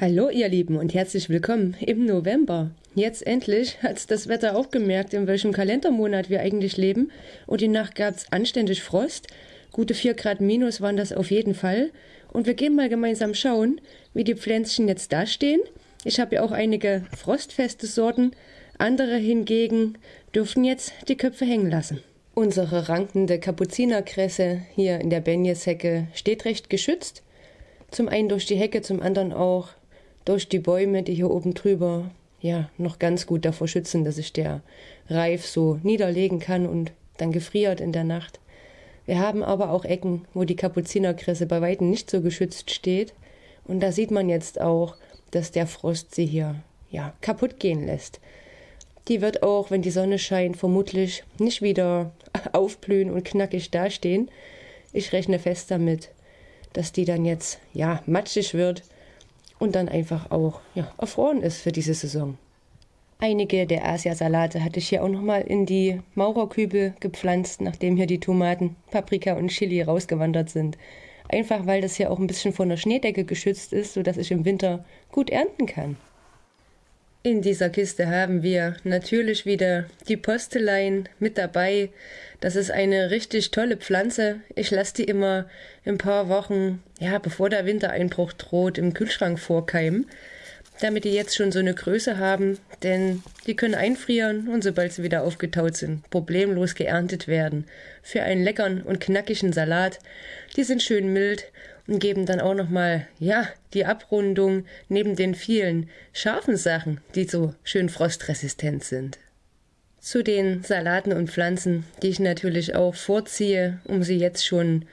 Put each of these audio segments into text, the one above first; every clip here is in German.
Hallo ihr Lieben und herzlich willkommen im November. Jetzt endlich hat das Wetter auch gemerkt, in welchem Kalendermonat wir eigentlich leben. Und die Nacht gab es anständig Frost. Gute 4 Grad minus waren das auf jeden Fall. Und wir gehen mal gemeinsam schauen, wie die Pflänzchen jetzt dastehen. Ich habe ja auch einige frostfeste Sorten. Andere hingegen dürfen jetzt die Köpfe hängen lassen. Unsere rankende Kapuzinerkresse hier in der Benjeshecke steht recht geschützt. Zum einen durch die Hecke, zum anderen auch durch die Bäume, die hier oben drüber ja noch ganz gut davor schützen, dass sich der Reif so niederlegen kann und dann gefriert in der Nacht. Wir haben aber auch Ecken, wo die Kapuzinerkresse bei weitem nicht so geschützt steht. Und da sieht man jetzt auch, dass der Frost sie hier ja kaputt gehen lässt. Die wird auch, wenn die Sonne scheint, vermutlich nicht wieder aufblühen und knackig dastehen. Ich rechne fest damit, dass die dann jetzt ja matschig wird und dann einfach auch ja, erfroren ist für diese Saison. Einige der Asiasalate hatte ich hier auch nochmal in die Maurerkübel gepflanzt, nachdem hier die Tomaten, Paprika und Chili rausgewandert sind. Einfach weil das hier auch ein bisschen von der Schneedecke geschützt ist, sodass ich im Winter gut ernten kann. In dieser Kiste haben wir natürlich wieder die Postelein mit dabei. Das ist eine richtig tolle Pflanze. Ich lasse die immer ein paar Wochen, ja, bevor der Wintereinbruch droht, im Kühlschrank vorkeimen, damit die jetzt schon so eine Größe haben, denn die können einfrieren und sobald sie wieder aufgetaut sind, problemlos geerntet werden. Für einen leckeren und knackigen Salat. Die sind schön mild und geben dann auch nochmal, ja, die Abrundung neben den vielen scharfen Sachen, die so schön frostresistent sind. Zu den Salaten und Pflanzen, die ich natürlich auch vorziehe, um sie jetzt schon,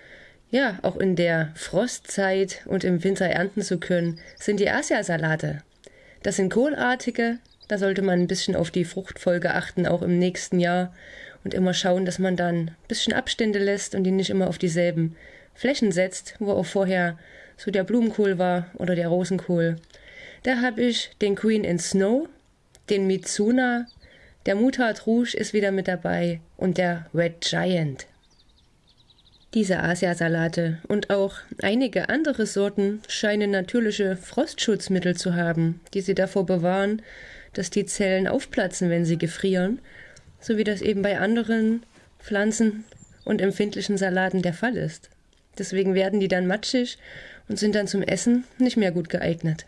ja, auch in der Frostzeit und im Winter ernten zu können, sind die Asiasalate. Das sind kohlartige, da sollte man ein bisschen auf die Fruchtfolge achten, auch im nächsten Jahr und immer schauen, dass man dann ein bisschen Abstände lässt und die nicht immer auf dieselben Flächen setzt, wo auch vorher so der Blumenkohl war oder der Rosenkohl. Da habe ich den Queen in Snow, den Mitsuna, der Mutard Rouge ist wieder mit dabei und der Red Giant. Diese Asiasalate und auch einige andere Sorten scheinen natürliche Frostschutzmittel zu haben, die sie davor bewahren, dass die Zellen aufplatzen, wenn sie gefrieren, so wie das eben bei anderen Pflanzen und empfindlichen Salaten der Fall ist. Deswegen werden die dann matschig und sind dann zum Essen nicht mehr gut geeignet.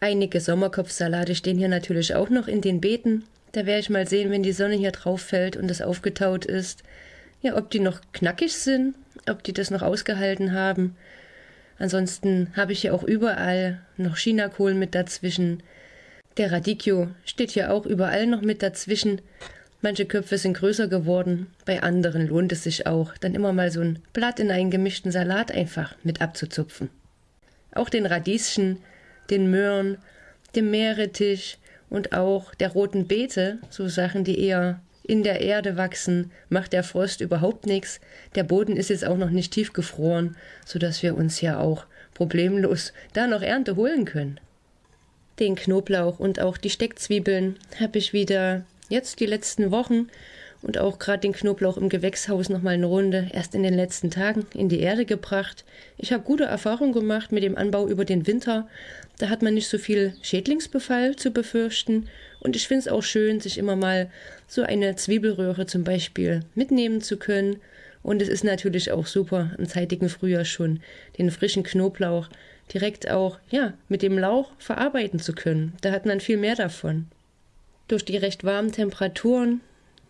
Einige Sommerkopfsalate stehen hier natürlich auch noch in den Beeten. Da werde ich mal sehen, wenn die Sonne hier drauf fällt und es aufgetaut ist, ja, ob die noch knackig sind, ob die das noch ausgehalten haben. Ansonsten habe ich hier auch überall noch Chinakohl mit dazwischen. Der Radicchio steht hier auch überall noch mit dazwischen. Manche Köpfe sind größer geworden, bei anderen lohnt es sich auch, dann immer mal so ein Blatt in einen gemischten Salat einfach mit abzuzupfen. Auch den Radieschen, den Möhren, dem Meerrettich und auch der roten Beete, so Sachen, die eher in der Erde wachsen, macht der Frost überhaupt nichts. Der Boden ist jetzt auch noch nicht tief gefroren, so dass wir uns ja auch problemlos da noch Ernte holen können. Den Knoblauch und auch die Steckzwiebeln habe ich wieder jetzt die letzten Wochen und auch gerade den Knoblauch im Gewächshaus noch mal eine Runde erst in den letzten Tagen in die Erde gebracht. Ich habe gute Erfahrungen gemacht mit dem Anbau über den Winter. Da hat man nicht so viel Schädlingsbefall zu befürchten und ich finde es auch schön, sich immer mal so eine Zwiebelröhre zum Beispiel mitnehmen zu können. Und es ist natürlich auch super, im zeitigen Frühjahr schon den frischen Knoblauch direkt auch ja mit dem Lauch verarbeiten zu können. Da hat man viel mehr davon. Durch die recht warmen Temperaturen,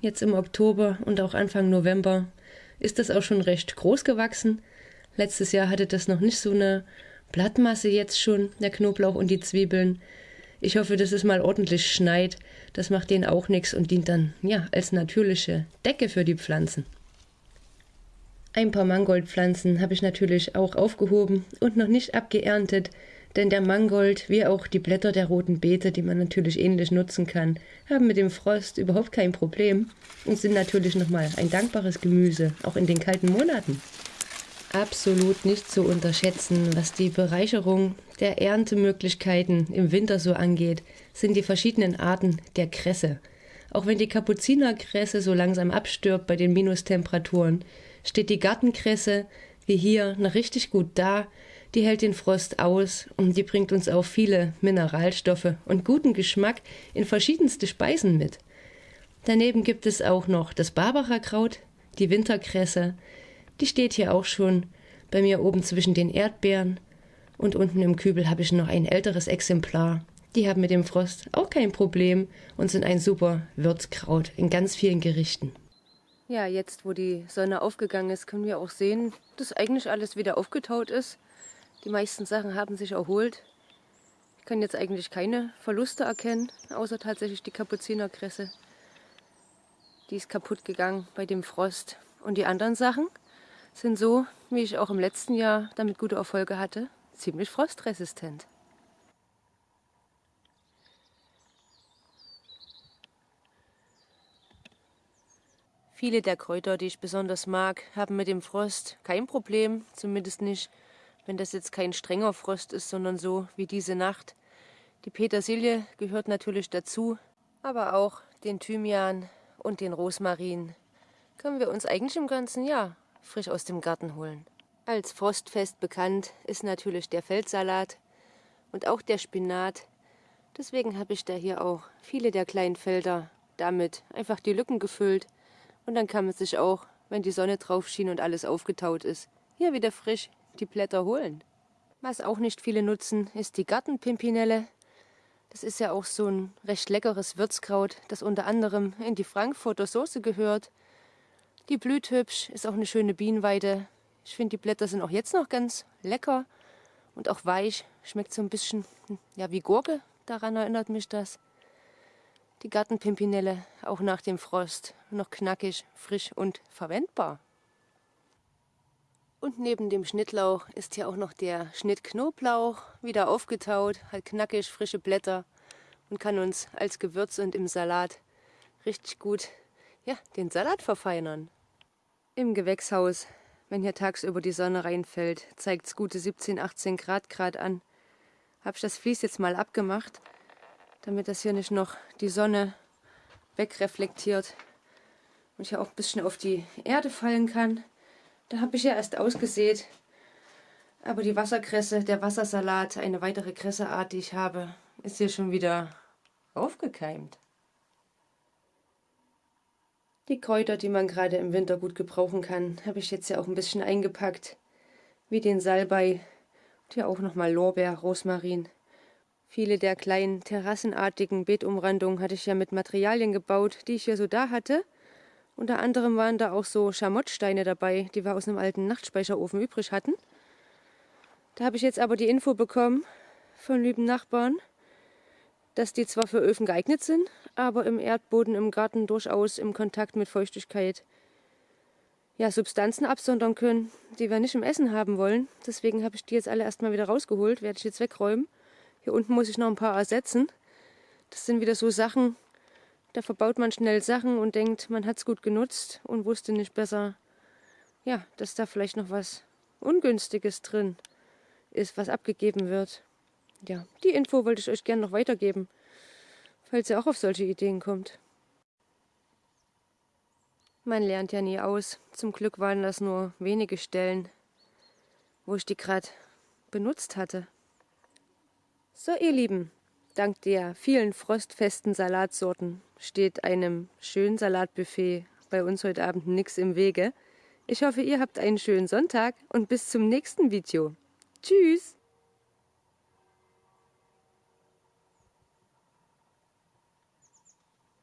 jetzt im Oktober und auch Anfang November, ist das auch schon recht groß gewachsen. Letztes Jahr hatte das noch nicht so eine Blattmasse jetzt schon, der Knoblauch und die Zwiebeln. Ich hoffe, dass es mal ordentlich schneit. Das macht denen auch nichts und dient dann, ja, als natürliche Decke für die Pflanzen. Ein paar Mangoldpflanzen habe ich natürlich auch aufgehoben und noch nicht abgeerntet, denn der Mangold, wie auch die Blätter der roten Beete, die man natürlich ähnlich nutzen kann, haben mit dem Frost überhaupt kein Problem und sind natürlich nochmal ein dankbares Gemüse, auch in den kalten Monaten. Absolut nicht zu unterschätzen, was die Bereicherung der Erntemöglichkeiten im Winter so angeht, sind die verschiedenen Arten der Kresse. Auch wenn die Kapuzinerkresse so langsam abstirbt bei den Minustemperaturen, steht die Gartenkresse wie hier noch richtig gut da Die hält den Frost aus und die bringt uns auch viele Mineralstoffe und guten Geschmack in verschiedenste Speisen mit. Daneben gibt es auch noch das Barbarakraut, die Winterkresse. Die steht hier auch schon bei mir oben zwischen den Erdbeeren. Und unten im Kübel habe ich noch ein älteres Exemplar. Die haben mit dem Frost auch kein Problem und sind ein super Würzkraut in ganz vielen Gerichten. Ja, jetzt wo die Sonne aufgegangen ist, können wir auch sehen, dass eigentlich alles wieder aufgetaut ist. Die meisten Sachen haben sich erholt. Ich kann jetzt eigentlich keine Verluste erkennen, außer tatsächlich die Kapuzinerkresse. Die ist kaputt gegangen bei dem Frost. Und die anderen Sachen sind so, wie ich auch im letzten Jahr damit gute Erfolge hatte, ziemlich frostresistent. Viele der Kräuter, die ich besonders mag, haben mit dem Frost kein Problem, zumindest nicht, wenn das jetzt kein strenger Frost ist, sondern so wie diese Nacht. Die Petersilie gehört natürlich dazu, aber auch den Thymian und den Rosmarin können wir uns eigentlich im ganzen Jahr frisch aus dem Garten holen. Als frostfest bekannt ist natürlich der Feldsalat und auch der Spinat. Deswegen habe ich da hier auch viele der kleinen Felder damit einfach die Lücken gefüllt und dann kann man sich auch, wenn die Sonne drauf schien und alles aufgetaut ist, hier wieder frisch die Blätter holen. Was auch nicht viele nutzen, ist die Gartenpimpinelle. Das ist ja auch so ein recht leckeres Würzkraut, das unter anderem in die Frankfurter Soße gehört. Die blüht hübsch, ist auch eine schöne Bienenweide. Ich finde, die Blätter sind auch jetzt noch ganz lecker und auch weich. Schmeckt so ein bisschen ja, wie Gurke, daran erinnert mich das. Die Gartenpimpinelle, auch nach dem Frost, noch knackig, frisch und verwendbar. Und neben dem Schnittlauch ist hier auch noch der Schnittknoblauch, wieder aufgetaut, hat knackig frische Blätter und kann uns als Gewürz und im Salat richtig gut ja, den Salat verfeinern. Im Gewächshaus, wenn hier tagsüber die Sonne reinfällt, zeigt es gute 17, 18 Grad Grad an. Habe ich das Vlies jetzt mal abgemacht damit das hier nicht noch die Sonne wegreflektiert und ich auch ein bisschen auf die Erde fallen kann. Da habe ich ja erst ausgesät, aber die Wasserkresse, der Wassersalat, eine weitere Kresseart, die ich habe, ist hier schon wieder aufgekeimt. Die Kräuter, die man gerade im Winter gut gebrauchen kann, habe ich jetzt ja auch ein bisschen eingepackt, wie den Salbei und hier auch nochmal Lorbeer, Rosmarin. Viele der kleinen terrassenartigen Beetumrandungen hatte ich ja mit Materialien gebaut, die ich hier so da hatte. Unter anderem waren da auch so Schamottsteine dabei, die wir aus einem alten Nachtspeicherofen übrig hatten. Da habe ich jetzt aber die Info bekommen von lieben Nachbarn, dass die zwar für Öfen geeignet sind, aber im Erdboden im Garten durchaus im Kontakt mit Feuchtigkeit ja, Substanzen absondern können, die wir nicht im Essen haben wollen. Deswegen habe ich die jetzt alle erstmal wieder rausgeholt, werde ich jetzt wegräumen. Hier unten muss ich noch ein paar ersetzen. Das sind wieder so Sachen, da verbaut man schnell Sachen und denkt, man hat es gut genutzt und wusste nicht besser, ja, dass da vielleicht noch was Ungünstiges drin ist, was abgegeben wird. Ja, die Info wollte ich euch gerne noch weitergeben, falls ihr auch auf solche Ideen kommt. Man lernt ja nie aus. Zum Glück waren das nur wenige Stellen, wo ich die gerade benutzt hatte. So, ihr Lieben, dank der vielen frostfesten Salatsorten steht einem schönen Salatbuffet bei uns heute Abend nichts im Wege. Ich hoffe, ihr habt einen schönen Sonntag und bis zum nächsten Video. Tschüss!